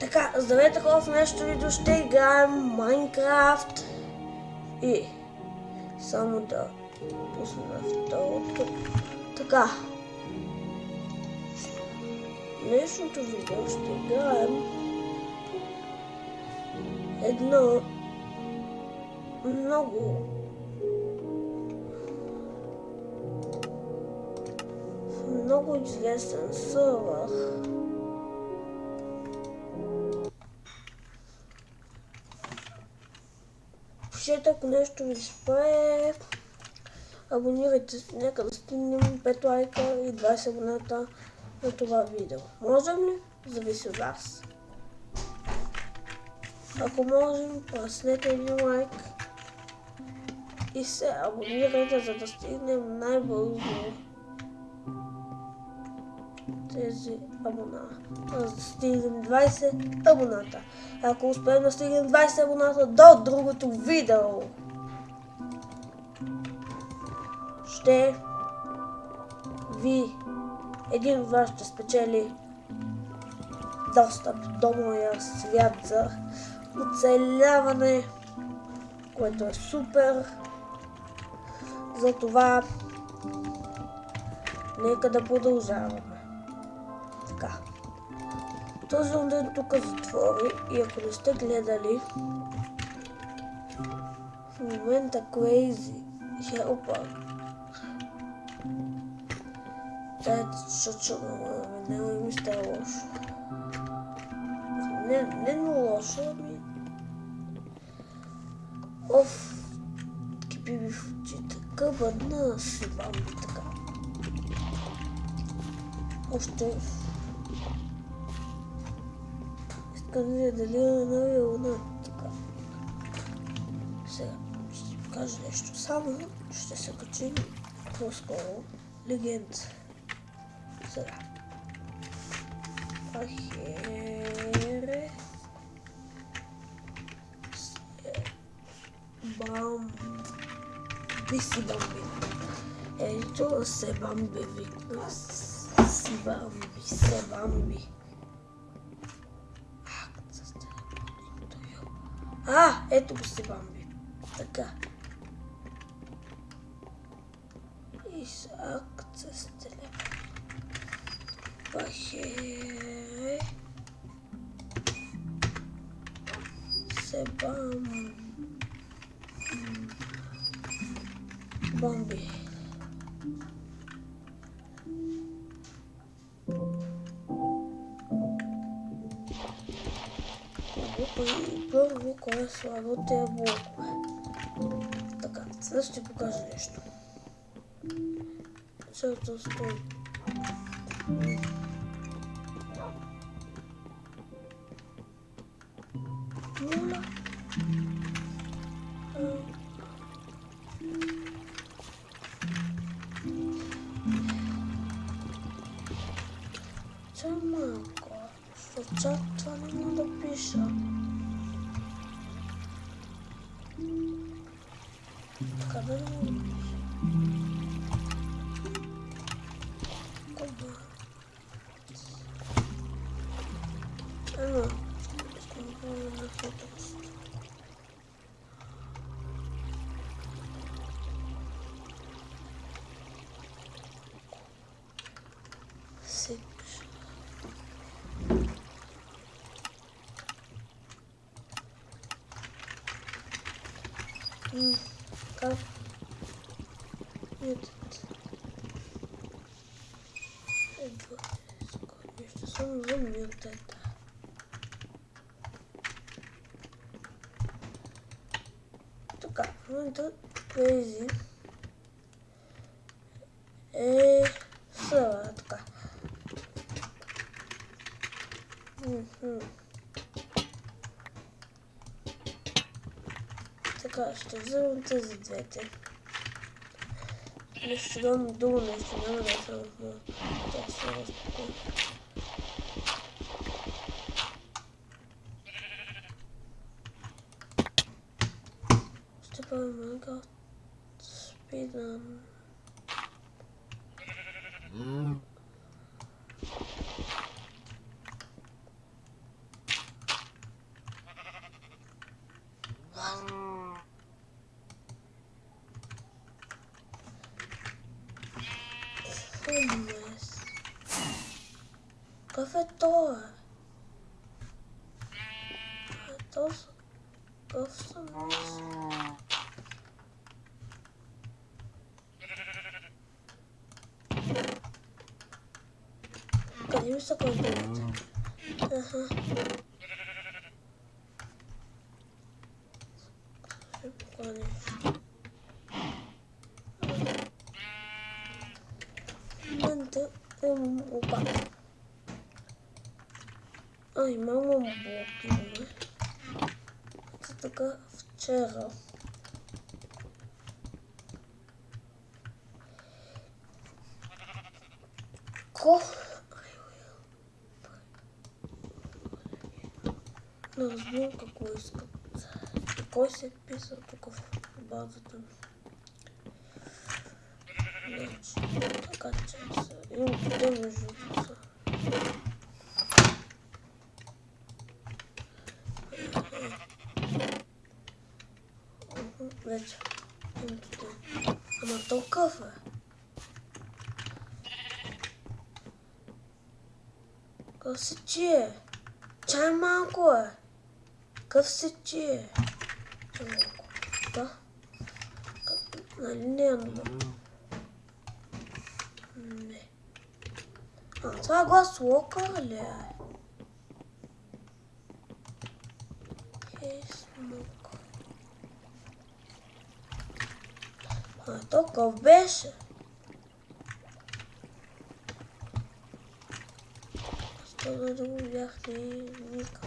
Така, здравейте хора, в нещо видео ще играем Майнкрафт и само да пусна второто. Така. Днешното видео ще играем едно много много известен сървър. Пишете, ако нещо ви спре. Абонирайте се, нека да стигнем 5 лайка и 20 абоната на това видео. Можем ли? Зависи от вас. Ако можем, праснете един лайк и се абонирайте, за да стигнем най-бързо тези абона. За да стигнем 20 абоната. Ако успеем да стигнем 20 абоната до другото видео, ще ви един от вас ще спечели достъп до моя свят за оцеляване, което е супер. Затова нека да продължаваме. Така. Този ден тук затвори и ако не сте гледали в момента Crazy Helper Дайте, защото не ми сте лошо. Не, не лошо, ами... Оф, кипи ми в очите. Къбърна си бамби така. Още... Видя дали е новия луна. Така. Сега ще ви покажа нещо. Само ще се качим по-скоро. Легенд. Сега. Ахере. Бам. Биси бамби. Ето се бамби викна. Си бамби, се бамби. Ето го се бамби. Така. Исак се стреля. Пахе. Се бам. Бомби. Първо, кой е слагал тези блокове. Така, сега ще покажа нещо. Църта стои. Нула. Чамако, що чат това не мога замер тогда. Така, в момента Crazy е съра, така. Мгм. Така, ще вземем тези двете. Не ще дам долу нещо, няма да съм в това се разпокоя. Ще правим Minecraft Speedrun. то е? Ето са. Къв съм аз. Къде ми са кълбилите? Аха. Ще поканиш. Момента имам оба. А, имам блок, имаме. Ето така вчера. Ко? Не разбирам какво искат. Кой се е писал тук в базата ми? Значи, така че са. Имам къде между другото са. Мгм, Вече. Имам тук. Ама то къв е. Къв се чие? Чай малко е. Къв се чие? Чай малко. Да. Къв- Нали не е много? Не. А, това е глас лока ли е? Хейсмук. А, то къв беше? Що да го бях не вика.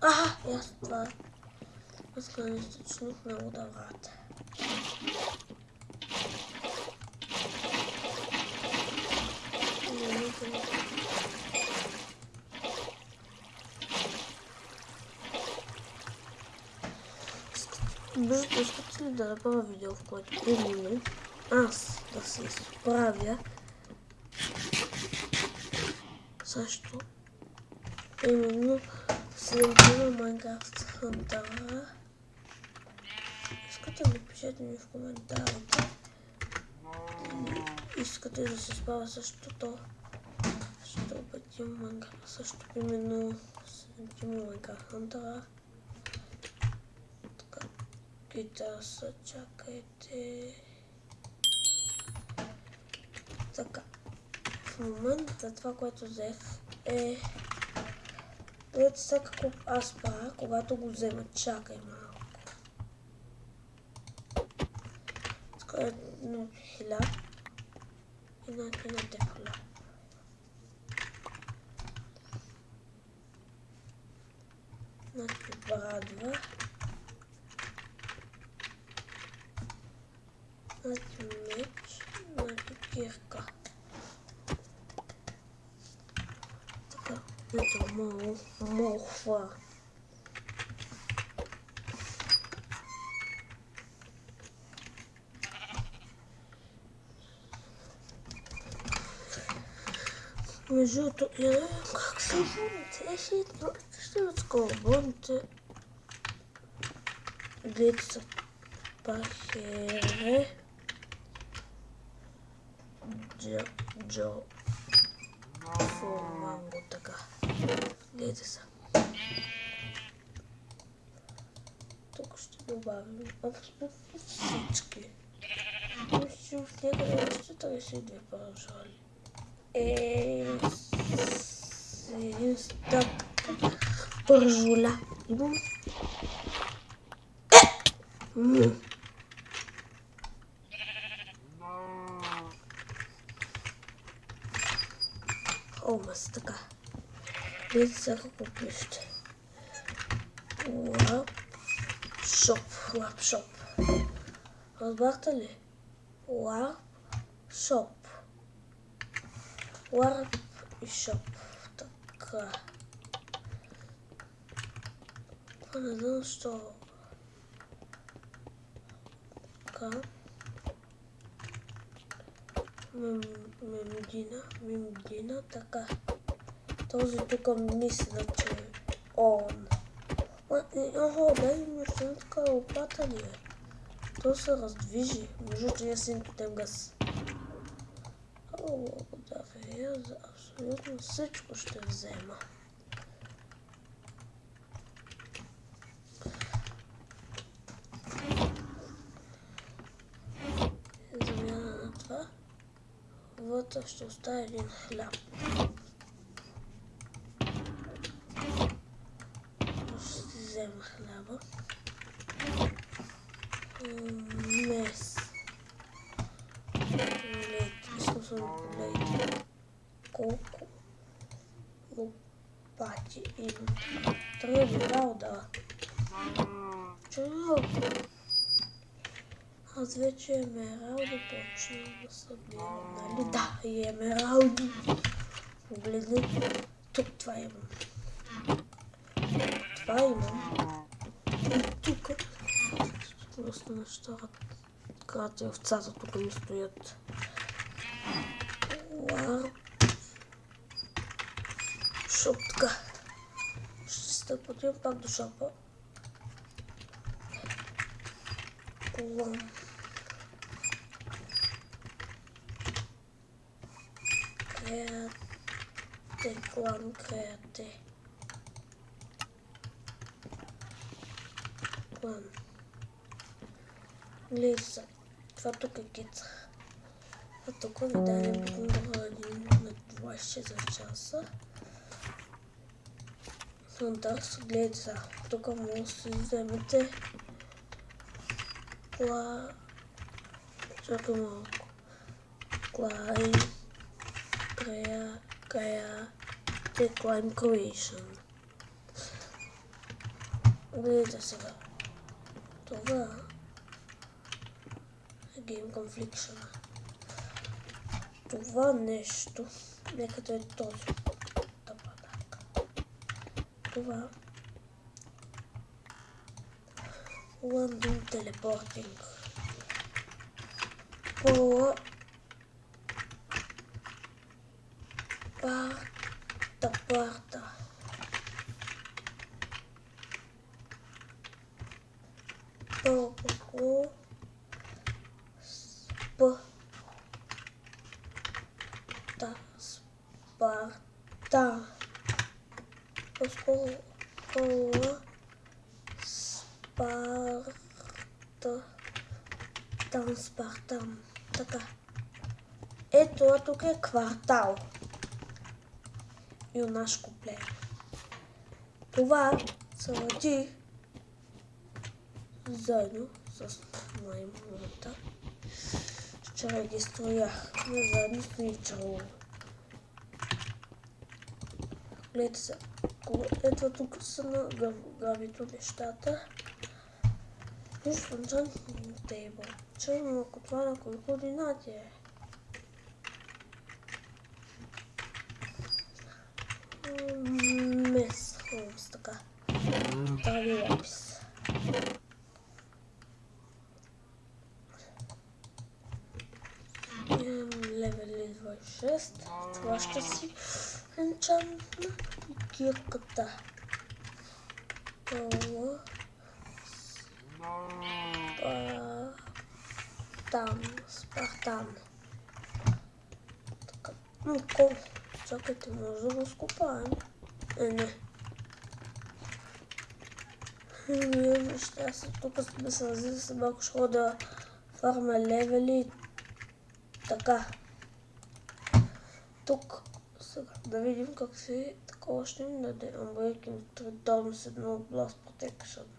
А, аз това. Аз гледам източник на водоврата. Не, не, не. Между искате ли да направя видео, в което именно аз да се изправя също именно следвам Майнкрафт Хантара. Искате ли пишете ми в коментарите. Искате да се справя същото. Ще обетим Майнкрафт също именно следвам Майнкрафт Хантара. Са, чакайте. Така. В момента това, което взех е... Гледайте сега аз правя, когато го взема. Чакай малко. Така е на хилядо. И на и на дефоля. Значи брадва. Значи меч. Значи кирка. Така. Ето мол, молхва. Между другото, я не знам как се водите. Е, хитно. Ще да скоро водите. Гледайте са пахере. Джо, Джо, Фоманго, така. Гледайте са. Тук ще добавим абсолютно всички. Мисля, в някъде още 32 паражали. Е, стъп пържоля. Имам. Е! М. О, мас, така. Видите сега какво пишете. Лап шоп. Лап шоп. Разбрахте ли? Лап шоп. И шоп. Така. Знам защо. Така. Мем- Мемдина, мемдина, така. Този тук мисля, че on. Охо, дай ми още така лопата ли е? То се раздвижи. Може да я си дадем газ. О, благодаря за абсолютно всичко ще взема. Замяна на това. Вътре ще оставя един хляб. Ще взема хляба. Мес. Аз вече емералди почнах да събирам, нали? Да, и емералди. Погледни, тук това имам. Това имам. И тук. Просто нещата. Крати овцата тук ми стоят. Шоп така. Ще стъпотим пак до шопа. Креате, клан креате. Клан. Гледай са. Това тук е. А тук ми даде един на 26 часа. Фантас, гледайте са. Тук може да си вземете Кла... Чакай малко. Клайн... Кая... Кая... Те Climb Creation. Гледайте сега. Това е Game Confliction. Това нещо, нека да е този тапанак. Това voando um teleporting. Boa. Спартан. Така. Ето, а тук е квартал. Юнашко племе. Това са заедно с маймуната. Вчера ги строях. Не заедно с Ничало. Гледайте се. Ето тук са на гавито нещата. Виж enchantment table. Черно, ако това на кои координати е. Мес. Холмс, така. Дали лапис. Левели 26. Това ще си енчантна и кирката. Това. Спартан. Спартан. Така. Ну. Чакайте, може да го скупаем. Е, не. Ние вижте, аз тук сме се разли с малко ще да фарма левели. Така. Тук сега да видим как се такова ще ни даде. Unbreaking 3 Dorms 1 Blast Protection.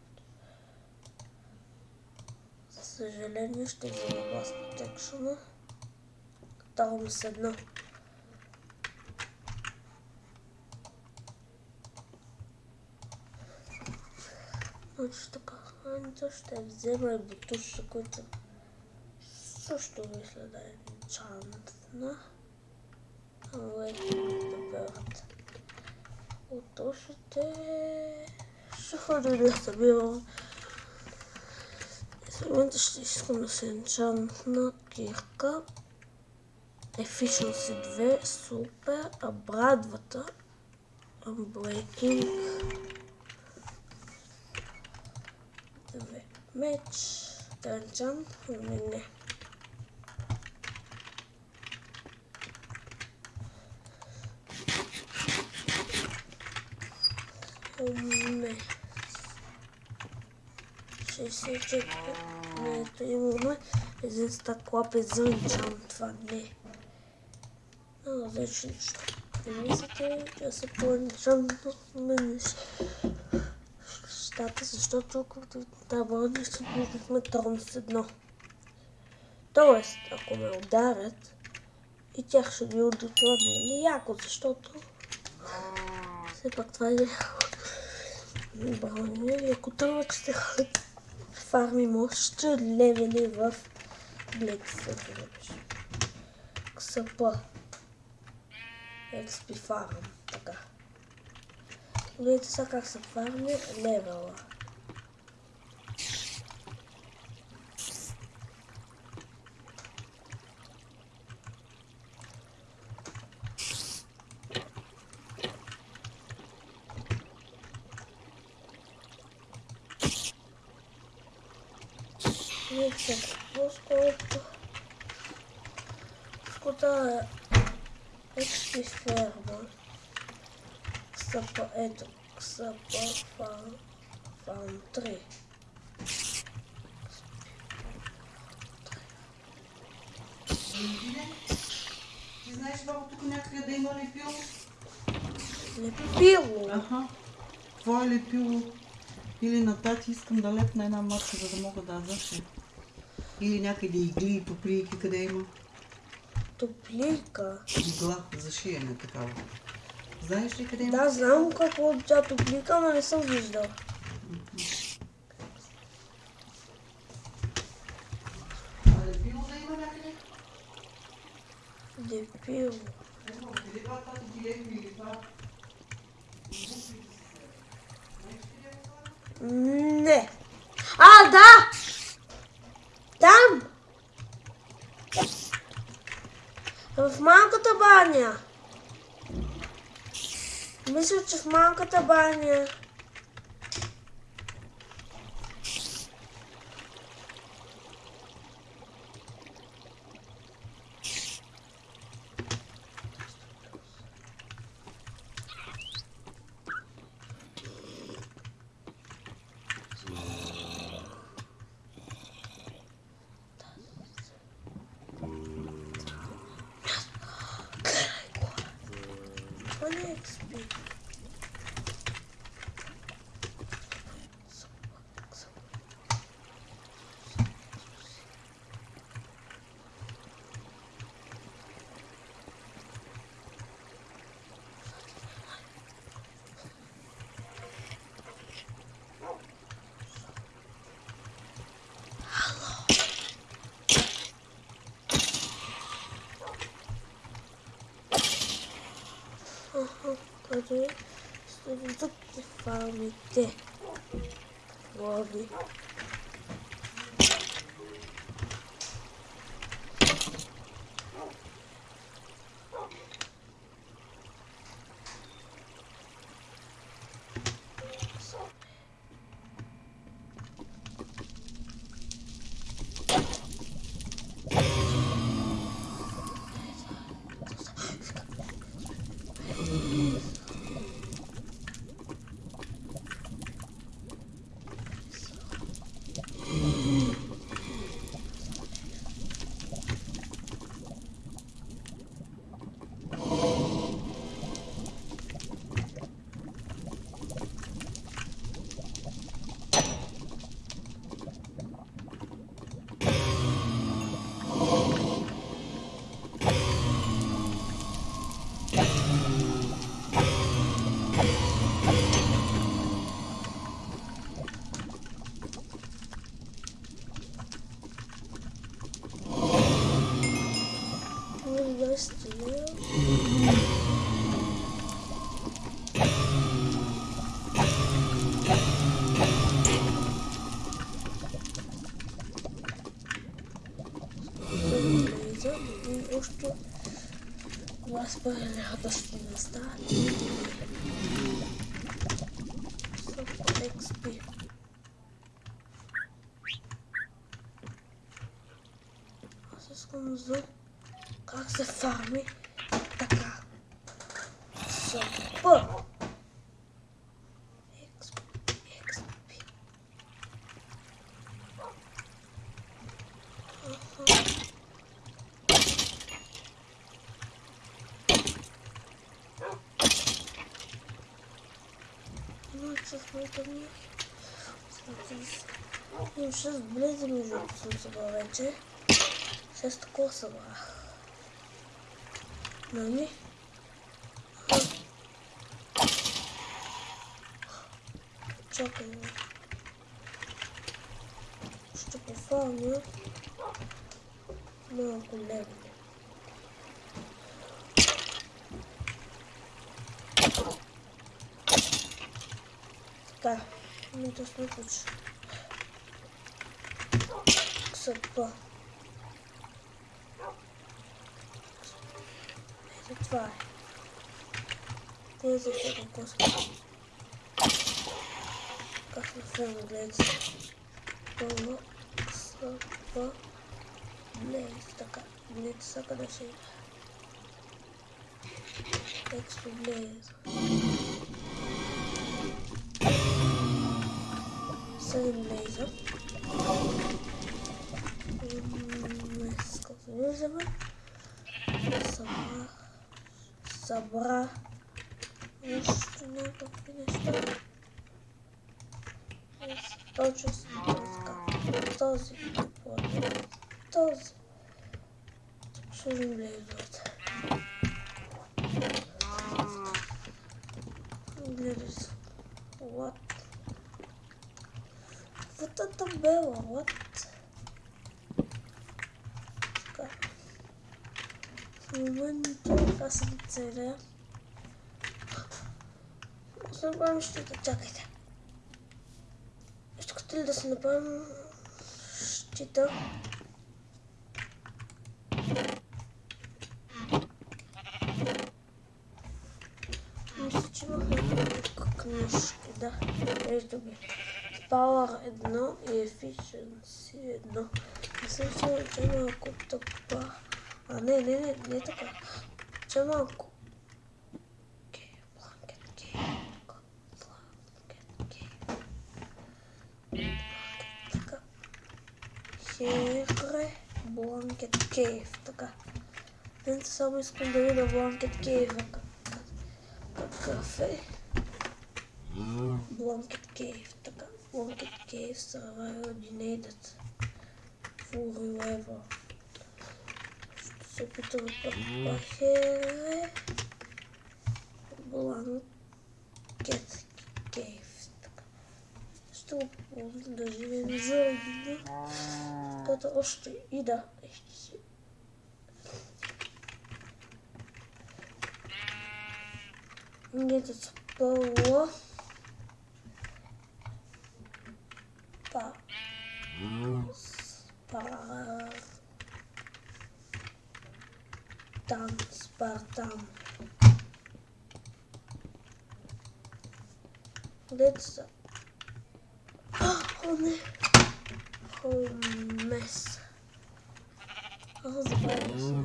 За съжаление ще взема Blast Protection. Dorms 1. Значи така, Анито ще взема и бутуша, който също мисля да е enchantна. Awakening the Bird. От още ще ходя да събирам. В момента Следващото искам да се енчантна кирка. Efficiency 2, супер. А брадвата. Unbreaking. 2. Меч. Данчан. Ами не. Ами не. Умне. 64. Не, ето имаме един стак лапец за енчантване. На различни неща. Не мислите да се по-енчантваме нещата, защото като табълни ще бихме трон с едно. Тоест, ако ме ударят, и тях ще ги това не е яко, защото все пак това е броня. Ако трябва, че се фарми още левели в Black Seven. XP. XP фарм. Така. Видите сега как се фарми левела. По-скоро скота XP ферма. Ксапа, ето, Ксапа фарм, фарм 3. Ти знаеш, баба, тук някъде да има лепило? Лепило. Аха. Твое лепило или на тати искам да лепна една маска, за да мога да заша. Или някъде игли и топлийки, къде има Топлика. игла за шиене такава. Знаеш ли къде има? Да, знам какво е тя топлика, но не съм виждал. А лепило да има някъде? Лепило. Ето, къде това тати ги лепи или това? Не. А, да! Там! В малката баня. Мисля, че в малката баня. che sto tutto che fa mette uomini потому что у вас правильно пошли на старт. XP. А как зафармить? 6 близо между съм събрал вече. 6 такова събрах. А. Чакай. бе. Ще пофармя малко лево. Така, ми да сме получи. Съпа. Ето това е. Тези ще го коска. Как на филма гледате? Пълно съпа. Блейз, така. Блейз сака да ще иде. Експо Блейз. Седем Блейза. Днес като влизаме. Събра. Събра. Още някакви неща. И Точно си така. Този. Този. Сложим блейзовете. Гледай се. What? Каквата е табела? What? Така. В момента аз съм целя. Ще направим щита. Чакайте. Искате ли да се направим щита? Мисля, че имах няколко книжки, да. Ги. Power 1 и Efficiency 1. Не съм сигурен, че е малко тъпа. А, не, не, не, не така. Че е малко. Окей, Blanket Cave. Blanket Cave. Така. Хере, Blanket Cave. Така. Днес само искам да видя Blanket Cave. Какъв е? Blanket Cave. Така. Blanket Cave Survival Denied. Full Revival. Ще се опитам пък пахере. Blanket Cave. Така. Ще го ползвам да живеем заедно. Като още и да. Ще си Где-то спало. Спартан. Где-то са. О, не. Холмес. Аз забравя се.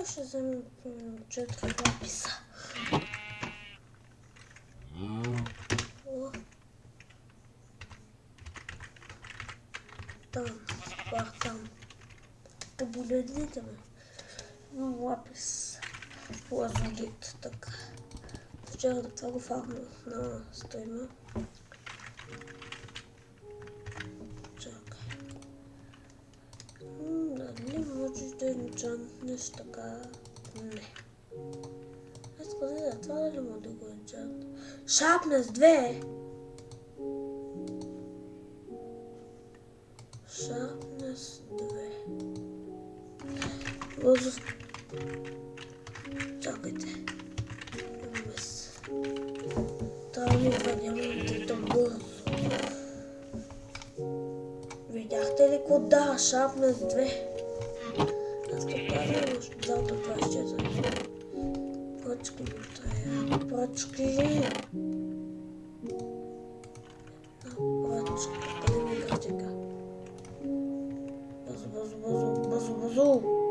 Аз ще вземем примерно четири лаписа. О. Там, Спартан. Погледните ме. Имам лапис. Лазурит, така. Вчера да това го фармах на стрима. Чакай. М, Дали можеш да енчантнеш така? Не. Аз казах, да, това дали мога да го енчант? Шапнес 2! Шапнес 2. Лозов. Трябва ми два диамантите бързо. Видяхте ли какво да? Шапнес 2. Аз като казвам, ще дам до 24. Пръчки ми трябва. Пръчки. Една пръчка. Къде ми е графика? Бързо, бързо, бързо. взех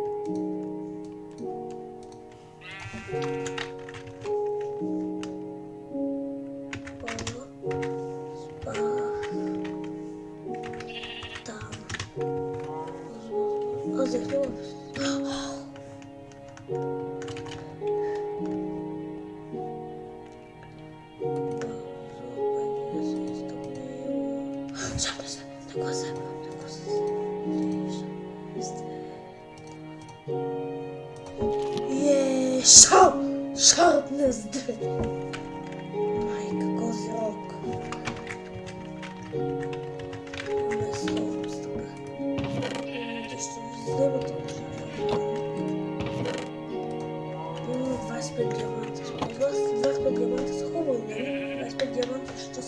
нали? 25 диаманта ще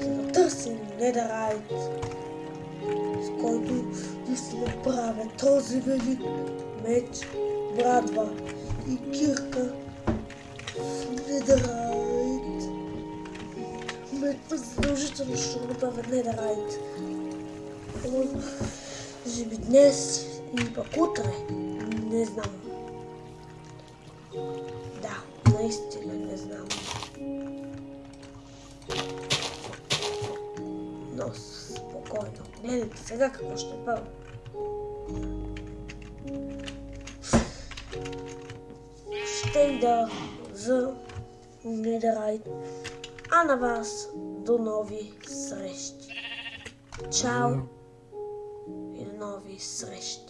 За търсим Недерайт, с който да си направя този велик меч, брадва и кирка в Недерайт. Задължително ще го направя Недерайт. Може днес или пък утре. Не знам. Гледайте сега какво ще бъде. Ще ида за Недерайт. А на вас до нови срещи. Чао и до нови срещи.